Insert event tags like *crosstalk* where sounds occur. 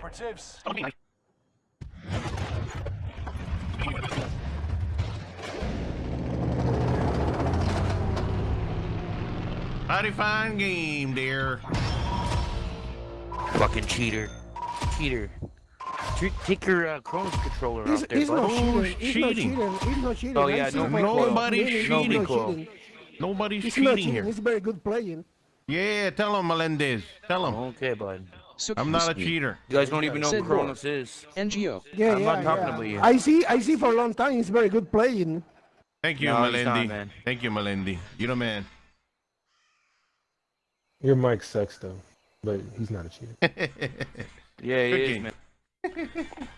down. Did it, operatives. Mighty fine game, dear. Fucking cheater. Cheater. T- Take your uh, Cronus controller He's, off there, he's bud. not cheating. He's cheating? not cheating. He's not cheating. Oh, yeah, no my recoil. Nobody's Really, cheating. He's not cheating. Nobody's He's cheating cheating. here. He's very good playing. Yeah, tell him, Melendez. Tell him. Okay, bud. I'm not a cheater. You guys don't even know Said who Cronus is. NGO. Yeah, I'm yeah, not talking yeah. about you. I see. I see for a long time. He's very good playing. Thank you, No, he's not, Melendi. man. Thank you, Melendi. You're the man. Your mic sucks though, but he's not a cheater. *laughs* Yeah, he Good is, man. *laughs*